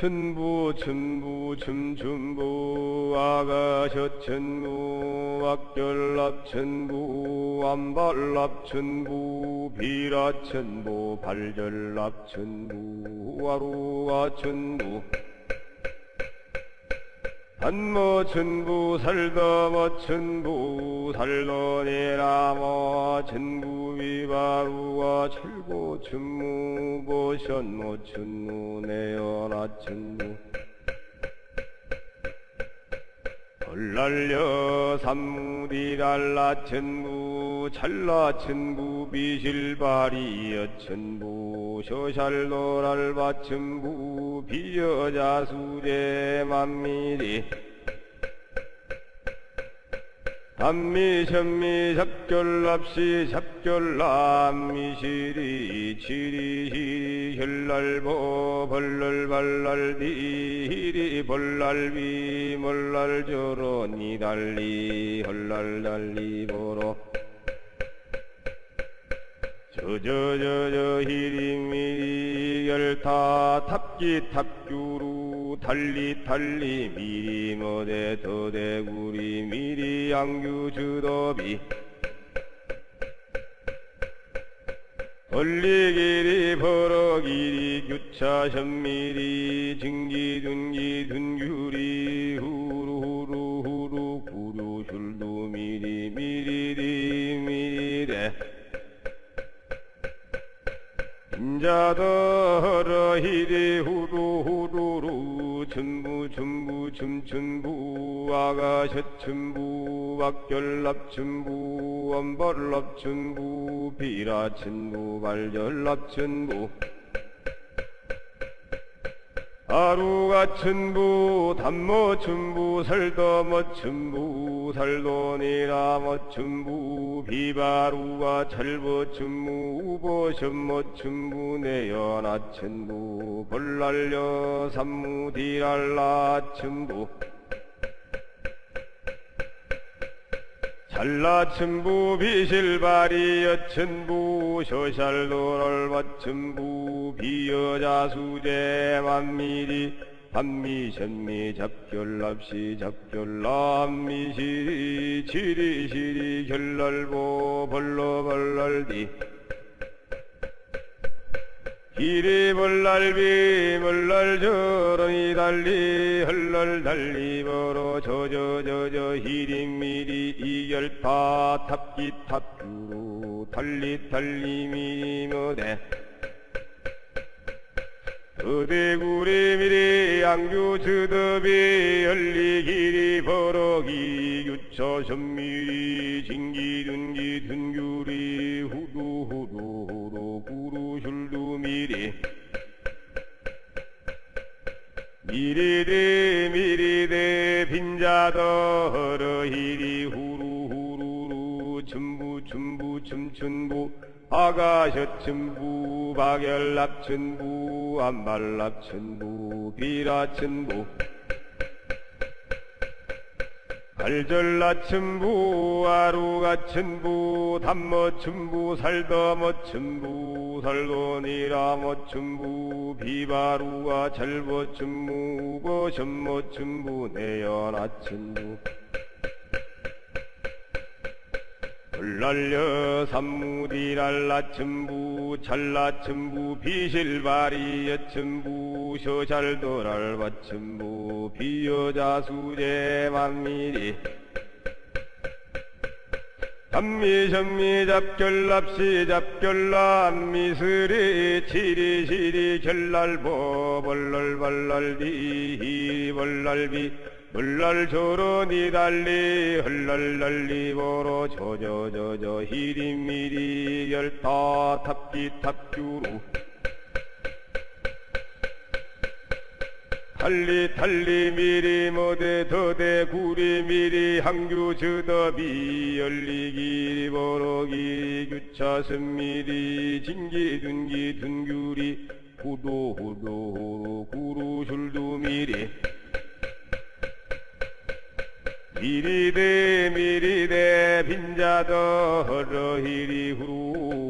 천부 천부 춤춘부 아가셔 천부 악결납 천부 안발납 천부 비라 천부 발절납 천부 아루가 천부 한모 천부 살더모 천부 살더니라모 천부 위바루가 철고 천무 보션모 천무 내연아 천무. 헐날려 삼무디랄라 천부 찰나 천부 비실바리여 천부 쇼샬노랄바 천부 비여자수제 만미리. 단미 션미 작결납시 작결남미시리 치리시리 혈날보 벌랄발랄디리 벌랄비 멀랄저러 니달리 헐랄달리 보 저저저저 히리미리 열타 탑기 탑규루 달리 달리 미리 뭐대 더대구리 미리 양규 주더비. 벌리기리 벌어기리 규차 현미리 증기 둔기 둔규리 후루후루 후루 구루 슐두 미리 미리리 인자더러 히리 후루 후루루 춘부 춘부 춤춘부 아가셔 춘부 박결납 춘부 엄벌납 춘부 비라 춘부 발절납 춘부 아루가 춘부 담모 춘부 설더머 춘부 살도니라머 춘부 비바루가 철보 춘부 우보션모 춘부 내연아 춘부 벌날려 삼무디랄라 춘부 찰나천부 비실바리 여 천부 쇼샬도랄바 천부 비여자수제 만미리 반미션미 잡결납시 잡결남미시리 치리시리 결날보 벌러벌랄디 이리 벌날비 벌날저러니 달리 헐날 달리 벌어 저저저저 히리미리 이열파 탑기 탑주로 달리 달리 미모대 어대구리 미리 양주 주더비 열리기리 버럭이 유처 선미리 진기 둔기 둔규리 빈자더 허러히리 후루 후루루 춘부 춘부 춤춘부 아가셔 춘부 박열납 춘부 안발납 춘부 비라 춘부 갈절나춘부 아루가춘부 담머춘부 살더머춘부 살도니라머춘부 비바루가 절버춘부 거션머춘부 내연아춘부 불날려 삼무디랄라 춘부 찰나 춘부 비실바리여 춘부 쇼잘도랄바 춘부 비여자 수제 만미리 단미션미 잡결납시 잡결남 미스리 치리시리 결날보 벌랄발랄디 벌랄비 물날 저러니 달리 헐랄랄리 보러 저저저저 히리미리 열타 탑기 탑규루 달리 달리 미리 모대 더대 구리 미리 항규 저더비 열리기리 보러기 규차 선 미리 진기 둔기 둔규리 후도 후도 구루 슐두 미리 미리대 미리대 빈자더 허러히리 후루